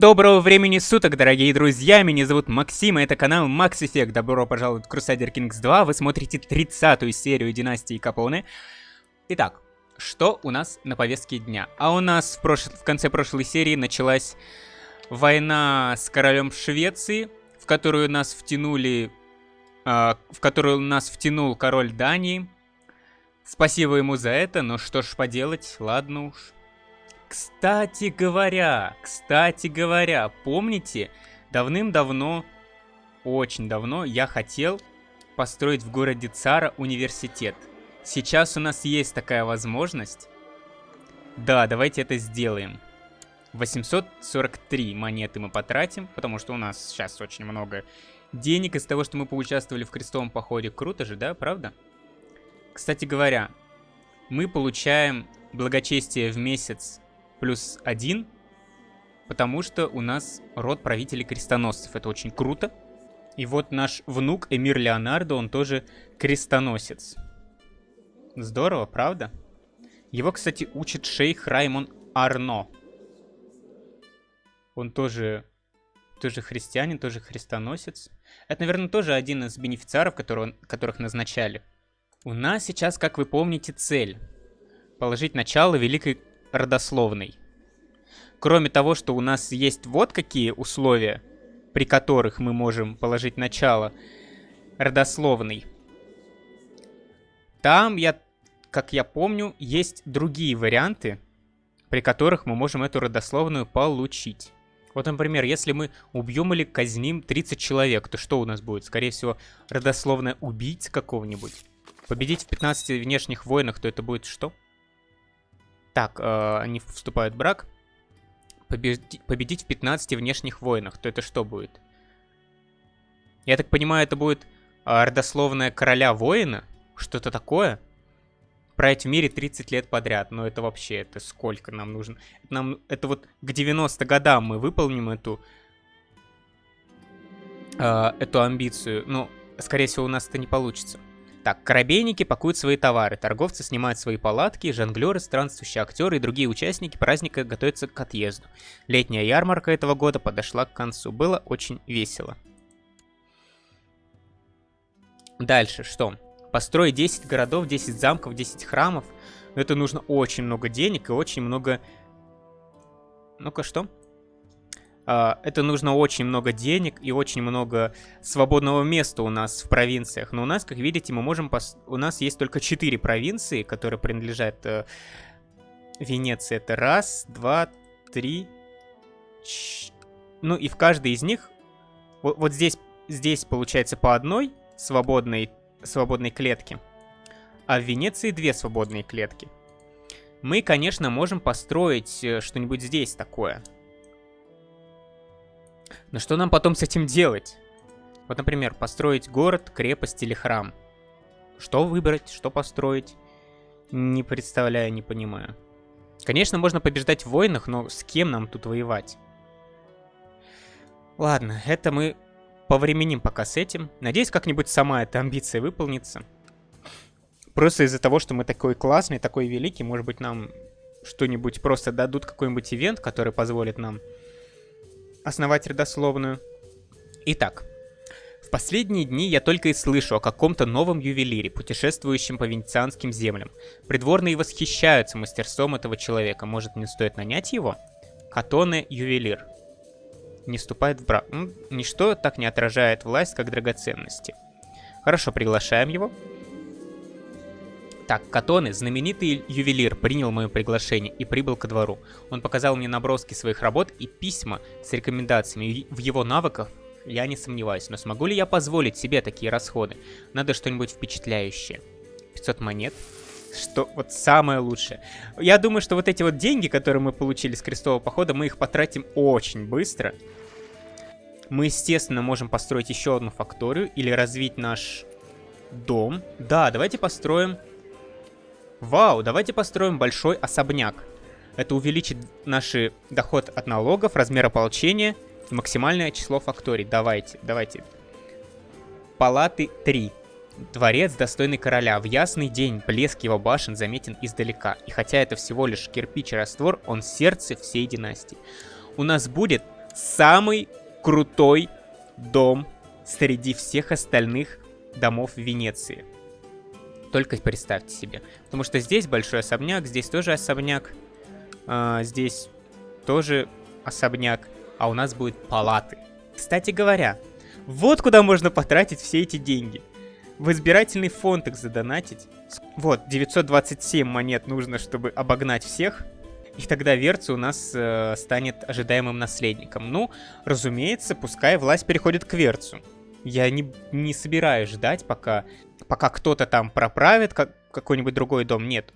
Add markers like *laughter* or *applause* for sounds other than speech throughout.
Доброго времени суток, дорогие друзья, меня зовут Максим, и это канал Effect. Добро пожаловать в Crusader Kings 2, вы смотрите 30-ю серию Династии Капоне. Итак, что у нас на повестке дня? А у нас в, прош... в конце прошлой серии началась война с королем Швеции, в которую нас втянули... Э, в которую нас втянул король Дании. Спасибо ему за это, но что ж поделать, ладно уж. Кстати говоря, кстати говоря, помните, давным-давно, очень давно я хотел построить в городе Цара университет. Сейчас у нас есть такая возможность. Да, давайте это сделаем. 843 монеты мы потратим, потому что у нас сейчас очень много денег из того, что мы поучаствовали в крестовом походе. Круто же, да, правда? Кстати говоря, мы получаем благочестие в месяц плюс один, потому что у нас род правителей крестоносцев. Это очень круто. И вот наш внук Эмир Леонардо, он тоже крестоносец. Здорово, правда? Его, кстати, учит шейх Раймон Арно. Он тоже, тоже христианин, тоже христоносец. Это, наверное, тоже один из бенефициаров, которого, которых назначали. У нас сейчас, как вы помните, цель. Положить начало великой родословной. Кроме того, что у нас есть вот какие условия, при которых мы можем положить начало родословной. Там, я, как я помню, есть другие варианты, при которых мы можем эту родословную получить. Вот, например, если мы убьем или казним 30 человек, то что у нас будет? Скорее всего, родословная убийца какого-нибудь. Победить в 15 внешних войнах, то это будет что? Так, э, они вступают в брак. Победи победить в 15 внешних войнах, то это что будет? Я так понимаю, это будет э, родословная короля воина? Что-то такое? Править в мире 30 лет подряд. Но это вообще, это сколько нам нужно? Нам, это вот к 90 годам мы выполним эту, э, эту амбицию. Ну, скорее всего, у нас это не получится. Так, корабейники пакуют свои товары, торговцы снимают свои палатки, жонглеры, странствующие актеры и другие участники праздника готовятся к отъезду. Летняя ярмарка этого года подошла к концу. Было очень весело. Дальше, что? Построить 10 городов, 10 замков, 10 храмов. Это нужно очень много денег и очень много... Ну-ка, что? А, это нужно очень много денег и очень много свободного места у нас в провинциях. Но у нас, как видите, мы можем... Пос... У нас есть только 4 провинции, которые принадлежат э, Венеции. Это раз, два, три... Ч... Ну и в каждой из них... Вот, вот здесь, здесь получается по одной свободной, свободной клетке. А в Венеции две свободные клетки. Мы, конечно, можем построить э, что-нибудь здесь такое. Но что нам потом с этим делать? Вот, например, построить город, крепость или храм. Что выбрать, что построить? Не представляю, не понимаю. Конечно, можно побеждать в войнах, но с кем нам тут воевать? Ладно, это мы повременим пока с этим. Надеюсь, как-нибудь сама эта амбиция выполнится. Просто из-за того, что мы такой классный, такой великий, может быть, нам что-нибудь просто дадут какой-нибудь ивент, который позволит нам основать родословную. Итак, в последние дни я только и слышу о каком-то новом ювелире, путешествующем по венецианским землям. Придворные восхищаются мастерством этого человека. Может, мне стоит нанять его? Катоне ювелир. Не вступает в брак. Ничто так не отражает власть, как драгоценности. Хорошо, приглашаем его. Так, Катоне, знаменитый ювелир, принял мое приглашение и прибыл ко двору. Он показал мне наброски своих работ и письма с рекомендациями. В его навыках я не сомневаюсь, но смогу ли я позволить себе такие расходы? Надо что-нибудь впечатляющее. 500 монет. Что вот самое лучшее. Я думаю, что вот эти вот деньги, которые мы получили с крестового похода, мы их потратим очень быстро. Мы, естественно, можем построить еще одну факторию или развить наш дом. Да, давайте построим Вау, давайте построим большой особняк. Это увеличит наш доход от налогов, размер ополчения и максимальное число факторий. Давайте, давайте. Палаты 3. Дворец, достойный короля. В ясный день блеск его башен заметен издалека. И хотя это всего лишь кирпич и раствор, он сердце всей династии. У нас будет самый крутой дом среди всех остальных домов Венеции. Только представьте себе. Потому что здесь большой особняк, здесь тоже особняк, а, здесь тоже особняк, а у нас будет палаты. Кстати говоря, вот куда можно потратить все эти деньги. В избирательный фонд их задонатить. Вот, 927 монет нужно, чтобы обогнать всех. И тогда Верци у нас э, станет ожидаемым наследником. Ну, разумеется, пускай власть переходит к Верцу. Я не, не собираюсь ждать, пока, пока кто-то там проправит как, какой-нибудь другой дом. Нет.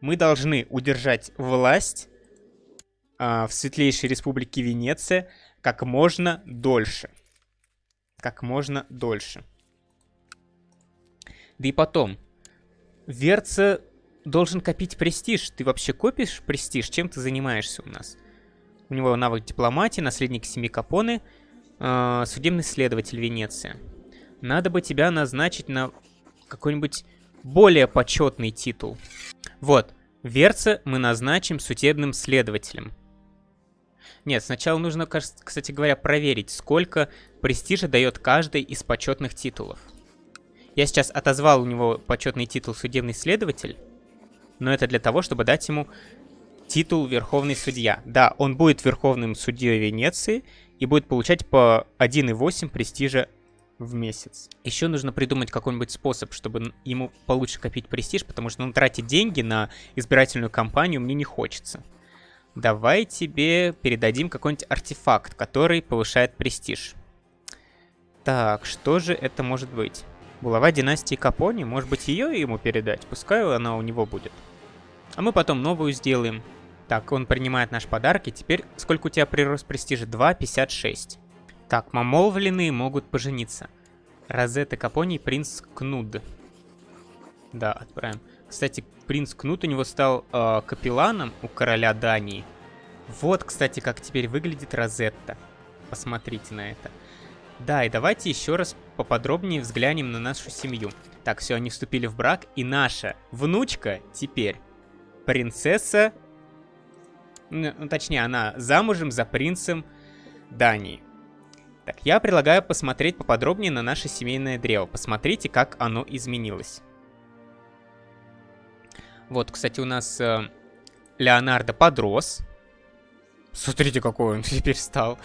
Мы должны удержать власть э, в Светлейшей Республике Венеция как можно дольше. Как можно дольше. Да и потом, Верца должен копить престиж. Ты вообще копишь престиж? Чем ты занимаешься у нас? У него навык дипломатии, наследник семьи Капоны – э, судебный следователь Венеции. Надо бы тебя назначить на какой-нибудь более почетный титул. Вот, Верца мы назначим судебным следователем. Нет, сначала нужно, кстати говоря, проверить, сколько престижа дает каждый из почетных титулов. Я сейчас отозвал у него почетный титул судебный следователь, но это для того, чтобы дать ему титул Верховный Судья. Да, он будет Верховным Судьей Венеции и будет получать по 1,8 престижа в месяц. Еще нужно придумать какой-нибудь способ, чтобы ему получше копить престиж, потому что ну, тратить деньги на избирательную кампанию мне не хочется. Давай тебе передадим какой-нибудь артефакт, который повышает престиж. Так, что же это может быть? Булава династии Капони? Может быть ее ему передать? Пускай она у него будет. А мы потом новую сделаем. Так, он принимает наш подарок, и теперь сколько у тебя прирост престижа? 2,56. Так, мамолвленные могут пожениться. Розетта Капони, принц Кнуд. Да, отправим. Кстати, принц Кнут у него стал э, капелланом у короля Дании. Вот, кстати, как теперь выглядит Розетта. Посмотрите на это. Да, и давайте еще раз поподробнее взглянем на нашу семью. Так, все, они вступили в брак, и наша внучка теперь принцесса ну, точнее, она замужем за принцем Дании. Так, я предлагаю посмотреть поподробнее на наше семейное древо. Посмотрите, как оно изменилось. Вот, кстати, у нас э, Леонардо подрос. Смотрите, какой он теперь стал.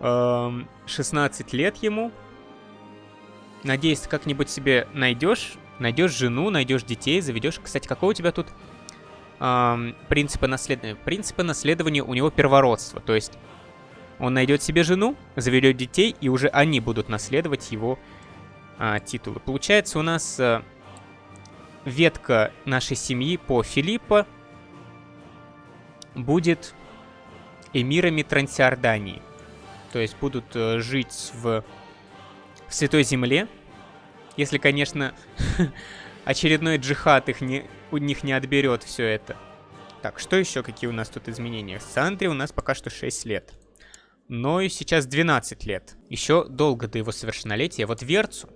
16 эм, лет ему. Надеюсь, ты как-нибудь себе найдешь. Найдешь жену, найдешь детей, заведешь. Кстати, какой у тебя тут принципы наследования. Принципы наследования у него первородство, то есть он найдет себе жену, заведет детей, и уже они будут наследовать его э, титулы. Получается у нас э, ветка нашей семьи по Филиппа будет эмирами Трансиордании. То есть будут э, жить в, в Святой Земле. Если, конечно, *laughs* очередной джихад их не, у них не отберет все это. Так, что еще, какие у нас тут изменения? Сандре у нас пока что 6 лет. Но и сейчас 12 лет. Еще долго до его совершеннолетия. Вот Верцу.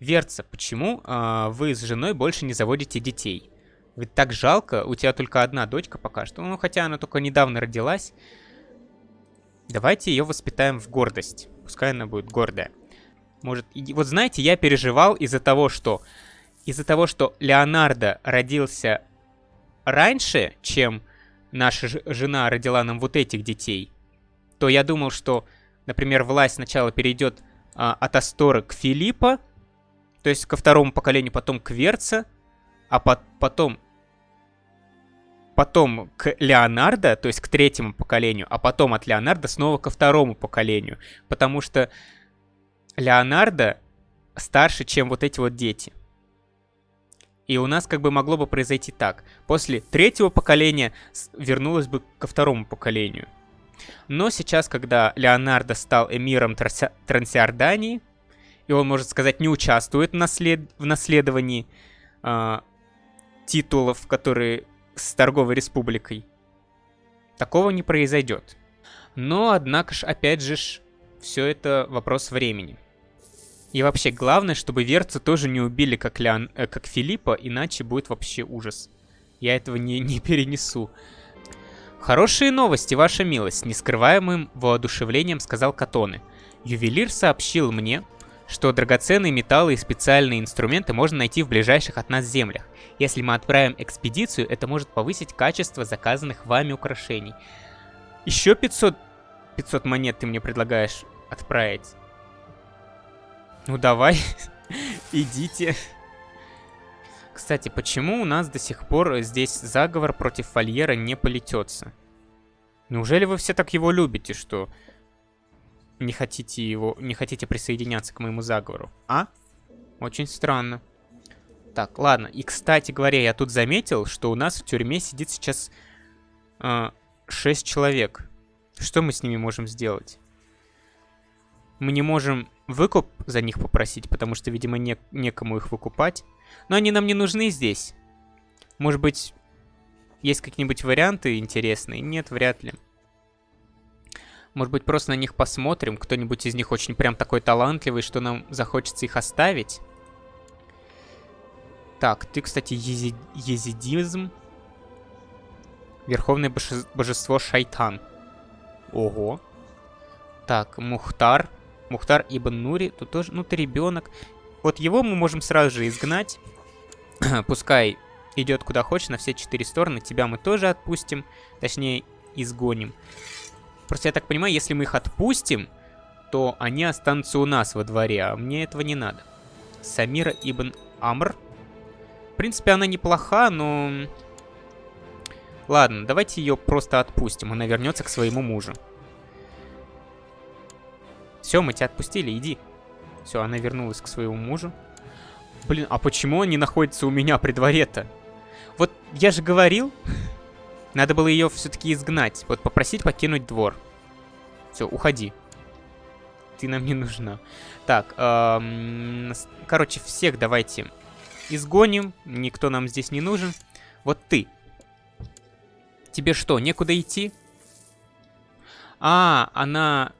Верца, почему э, вы с женой больше не заводите детей? Ведь так жалко, у тебя только одна дочка пока что. Ну, хотя она только недавно родилась. Давайте ее воспитаем в гордость. Пускай она будет гордая. Может, и, вот знаете, я переживал из-за того, что из-за того, что Леонардо родился раньше, чем наша жена родила нам вот этих детей, то я думал, что, например, власть сначала перейдет а, от Астора к Филиппа, то есть ко второму поколению, потом к Верца, а по потом потом к Леонардо, то есть к третьему поколению, а потом от Леонардо снова ко второму поколению, потому что Леонардо старше, чем вот эти вот дети. И у нас как бы могло бы произойти так. После третьего поколения вернулось бы ко второму поколению. Но сейчас, когда Леонардо стал эмиром Трансиордании, и он, может сказать, не участвует в, наслед... в наследовании э, титулов, которые с торговой республикой, такого не произойдет. Но, однако ж, опять же, все это вопрос времени. И вообще, главное, чтобы Верца тоже не убили, как, Леон, э, как Филиппа, иначе будет вообще ужас. Я этого не, не перенесу. «Хорошие новости, ваша милость», — нескрываемым воодушевлением сказал Катоны. «Ювелир сообщил мне, что драгоценные металлы и специальные инструменты можно найти в ближайших от нас землях. Если мы отправим экспедицию, это может повысить качество заказанных вами украшений. Еще 500, 500 монет ты мне предлагаешь отправить? Ну давай, *laughs* идите. Кстати, почему у нас до сих пор здесь заговор против Фольера не полетется? Неужели вы все так его любите, что не хотите его, не хотите присоединяться к моему заговору? А? Очень странно. Так, ладно. И, кстати говоря, я тут заметил, что у нас в тюрьме сидит сейчас э, 6 человек. Что мы с ними можем сделать? Мы не можем выкуп за них попросить, потому что, видимо, не, некому их выкупать. Но они нам не нужны здесь. Может быть, есть какие-нибудь варианты интересные? Нет, вряд ли. Может быть, просто на них посмотрим. Кто-нибудь из них очень прям такой талантливый, что нам захочется их оставить. Так, ты, кстати, ези... езидизм. Верховное боже... божество Шайтан. Ого. Так, Мухтар. Мухтар Ибн Нури. Тут тоже, ну ты ребенок. Вот его мы можем сразу же изгнать. *clears throat* Пускай идет куда хочешь, на все четыре стороны. Тебя мы тоже отпустим. Точнее, изгоним. Просто я так понимаю, если мы их отпустим, то они останутся у нас во дворе, а мне этого не надо. Самира Ибн Амр. В принципе, она неплоха, но... Ладно, давайте ее просто отпустим. Она вернется к своему мужу. Все, мы тебя отпустили, иди. Все, она вернулась к своему мужу. Блин, а почему они находятся у меня при дворе-то? Вот я же говорил, *laughs* надо было ее все-таки изгнать. Вот попросить покинуть двор. Все, уходи. Ты нам не нужна. Так, эм, короче, всех давайте изгоним. Никто нам здесь не нужен. Вот ты. Тебе что, некуда идти? А, она...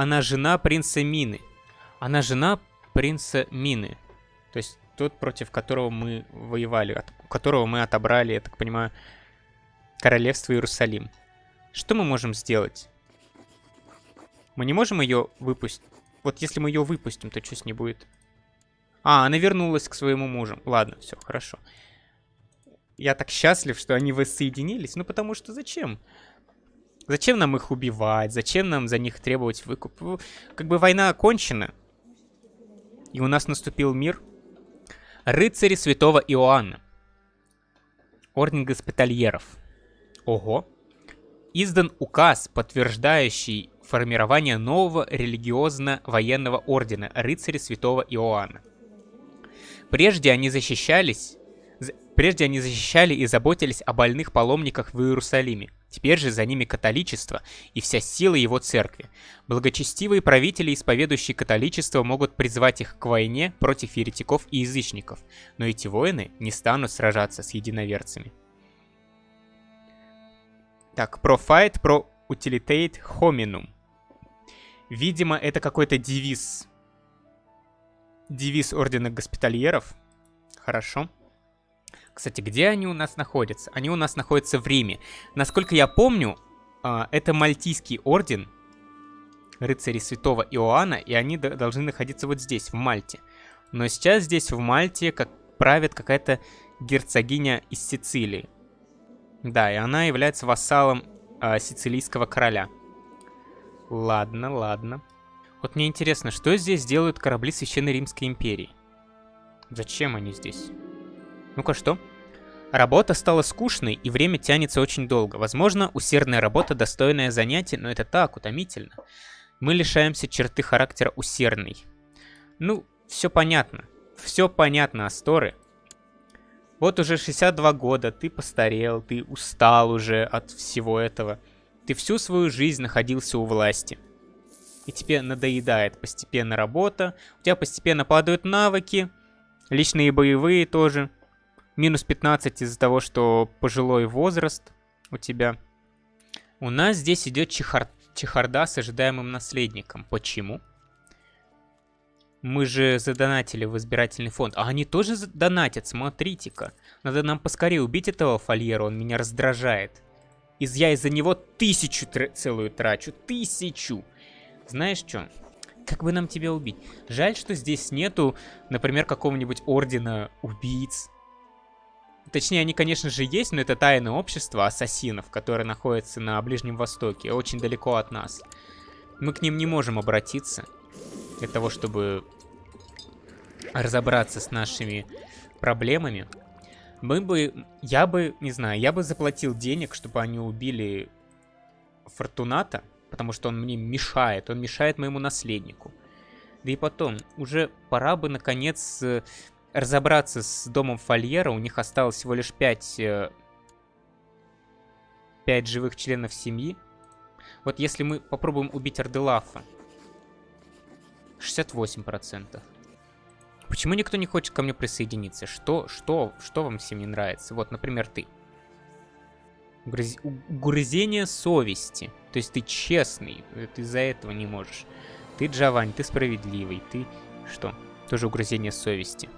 Она жена принца Мины. Она жена принца Мины. То есть тот, против которого мы воевали, от которого мы отобрали, я так понимаю, королевство Иерусалим. Что мы можем сделать? Мы не можем ее выпустить. Вот если мы ее выпустим, то что с ней будет? А, она вернулась к своему мужу. Ладно, все, хорошо. Я так счастлив, что они воссоединились. Ну, потому что зачем? Зачем нам их убивать? Зачем нам за них требовать выкуп? Как бы война окончена. И у нас наступил мир. Рыцари святого Иоанна. Орден госпитальеров. Ого. Издан указ, подтверждающий формирование нового религиозно-военного ордена рыцари святого Иоанна. Прежде они защищались, прежде они защищали и заботились о больных паломниках в Иерусалиме. Теперь же за ними католичество и вся сила его церкви. Благочестивые правители, исповедующие католичество, могут призвать их к войне против еретиков и язычников, но эти воины не станут сражаться с единоверцами. Так, про fight, про utilitate hominum. Видимо, это какой-то девиз. Девиз Ордена Госпитальеров. Хорошо. Кстати, где они у нас находятся? Они у нас находятся в Риме. Насколько я помню, а, это Мальтийский Орден, рыцари Святого Иоанна, и они должны находиться вот здесь, в Мальте. Но сейчас здесь, в Мальте, как правит какая-то герцогиня из Сицилии. Да, и она является вассалом э, сицилийского короля. Ладно, ладно. Вот мне интересно, что здесь делают корабли Священной Римской империи? Зачем они здесь? Ну-ка, что? Работа стала скучной, и время тянется очень долго. Возможно, усердная работа – достойное занятие, но это так, утомительно. Мы лишаемся черты характера усердный. Ну, все понятно. Все понятно, Асторы. Вот уже 62 года, ты постарел, ты устал уже от всего этого. Ты всю свою жизнь находился у власти. И тебе надоедает постепенно работа, у тебя постепенно падают навыки, личные боевые тоже. Минус 15 из-за того, что пожилой возраст у тебя. У нас здесь идет чехар... чехарда с ожидаемым наследником. Почему? Мы же задонатили в избирательный фонд. А они тоже донатят, смотрите-ка. Надо нам поскорее убить этого фольера, он меня раздражает. Из я из-за него тысячу тр целую трачу. Тысячу. Знаешь что? Как бы нам тебя убить? Жаль, что здесь нету, например, какого-нибудь ордена убийц. Точнее, они, конечно же, есть, но это тайное общество ассасинов, которое находится на Ближнем Востоке, очень далеко от нас. Мы к ним не можем обратиться для того, чтобы разобраться с нашими проблемами. Мы бы, я бы, не знаю, я бы заплатил денег, чтобы они убили Фортуната, потому что он мне мешает, он мешает моему наследнику. Да и потом, уже пора бы, наконец, разобраться с домом Фольера. У них осталось всего лишь 5, 5 э, живых членов семьи. Вот если мы попробуем убить Арделафа, 68%. Почему никто не хочет ко мне присоединиться? Что, что, что вам всем не нравится? Вот, например, ты. Угрыз... Угрызение совести. То есть ты честный, э, ты из-за этого не можешь. Ты Джавань, ты справедливый, ты... Что? Тоже угрызение совести.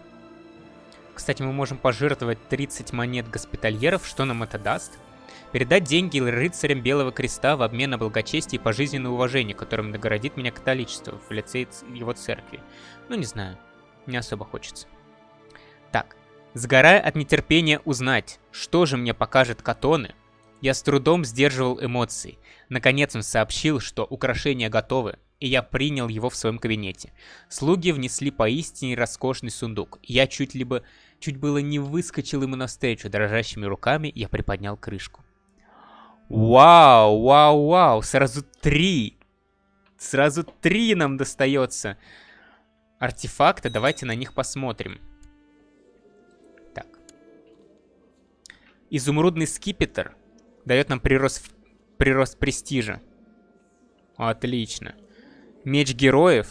Кстати, мы можем пожертвовать 30 монет госпитальеров. Что нам это даст? Передать деньги рыцарям Белого Креста в обмен на благочестие и пожизненное уважение, которым наградит меня католичество в лице его церкви. Ну, не знаю. Не особо хочется. Так. Сгорая от нетерпения узнать, что же мне покажет Катоны, я с трудом сдерживал эмоции. Наконец он сообщил, что украшения готовы, и я принял его в своем кабинете. Слуги внесли поистине роскошный сундук. Я чуть либо чуть было не выскочил ему навстречу. Дрожащими руками я приподнял крышку. Вау, вау, вау, сразу три. Сразу три нам достается артефакта. Давайте на них посмотрим. Так. Изумрудный скипетр дает нам прирост, прирост престижа. Отлично. Меч героев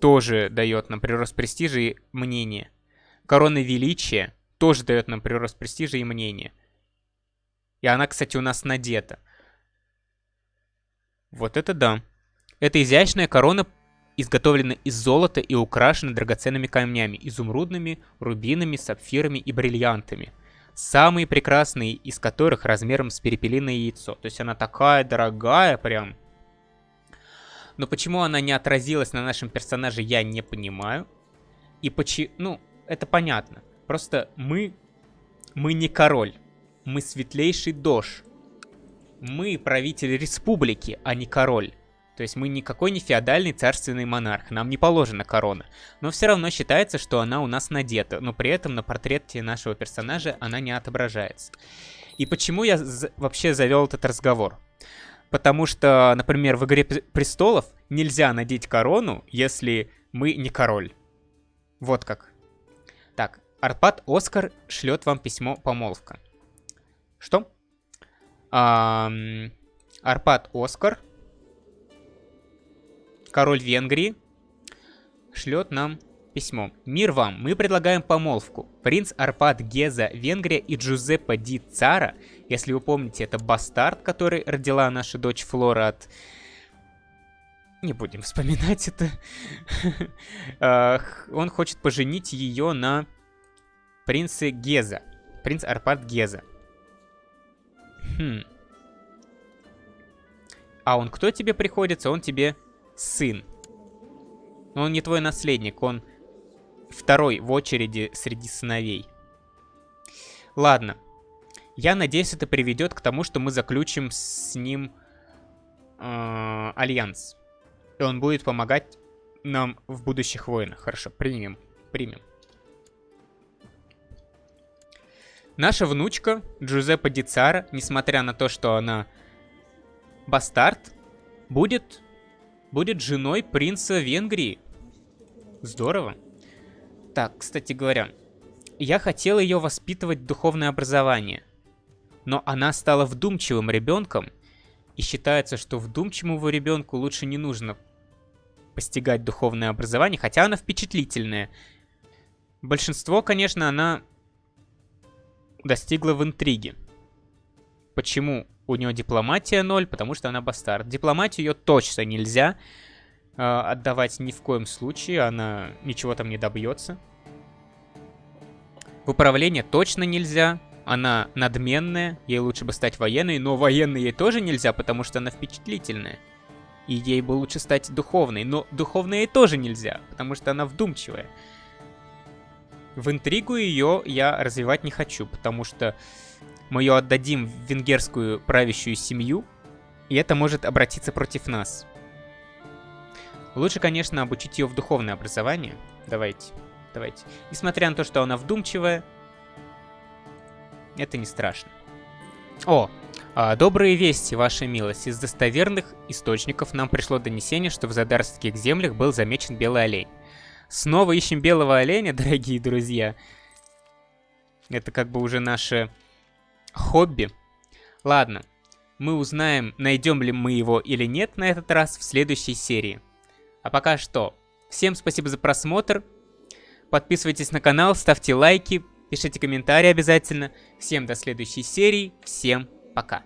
тоже дает нам прирост престижа и мнения. Корона величия тоже дает нам прирост престижа и мнения. И она, кстати, у нас надета. Вот это да. Эта изящная корона изготовлена из золота и украшена драгоценными камнями, изумрудными, рубинами, сапфирами и бриллиантами. Самые прекрасные из которых размером с перепелиное яйцо. То есть она такая дорогая прям. Но почему она не отразилась на нашем персонаже, я не понимаю. И почему... Ну, это понятно. Просто мы... Мы не король. Мы светлейший дож. Мы правитель республики, а не король. То есть мы никакой не феодальный царственный монарх, нам не положена корона. Но все равно считается, что она у нас надета, но при этом на портрете нашего персонажа она не отображается. И почему я вообще завел этот разговор? Потому что, например, в «Игре престолов» нельзя надеть корону, если мы не король. Вот как. Так, Арпад Оскар шлет вам письмо помолвка. Что? Арпад Оскар, король Венгрии, шлет нам письмо. Мир вам, мы предлагаем помолвку. Принц Арпад Геза, Венгрия и Джузеппе Ди Цара, если вы помните, это бастард, который родила наша дочь Флора от... Не будем вспоминать это. *laughs* Он хочет поженить ее на принце Геза. Принц Арпад Геза. Хм. А он кто тебе приходится? Он тебе сын. Но он не твой наследник, он второй в очереди среди сыновей. Ладно. Я надеюсь, это приведет к тому, что мы заключим с ним э, альянс. И он будет помогать нам в будущих войнах. Хорошо, примем. Примем. Наша внучка Джузеппе Дицара, несмотря на то, что она бастард, будет, будет женой принца Венгрии. Здорово. Так, кстати говоря, я хотел ее воспитывать в духовное образование. Но она стала вдумчивым ребенком, и считается, что вдумчивому ребенку лучше не нужно постигать духовное образование, хотя она впечатлительная. Большинство, конечно, она достигла в интриге. Почему у нее дипломатия 0? Потому что она бастард. Дипломатию ее точно нельзя э, отдавать ни в коем случае. Она ничего там не добьется. В управление точно нельзя. Она надменная, ей лучше бы стать военной, но военной ей тоже нельзя, потому что она впечатлительная. И ей бы лучше стать духовной, но духовной ей тоже нельзя, потому что она вдумчивая. В интригу ее я развивать не хочу, потому что мы ее отдадим в венгерскую правящую семью, и это может обратиться против нас. Лучше, конечно, обучить ее в духовное образование. Давайте, давайте. Несмотря на то, что она вдумчивая, это не страшно. О, а, добрые вести, ваша милость. Из достоверных источников нам пришло донесение, что в Задарских землях был замечен белый олень. Снова ищем белого оленя, *laughs* дорогие друзья. Это как бы уже наше хобби. Ладно, мы узнаем, найдем ли мы его или нет на этот раз в следующей серии. А пока что, всем спасибо за просмотр. Подписывайтесь на канал, ставьте лайки, пишите комментарии обязательно. Всем до следующей серии, всем пока.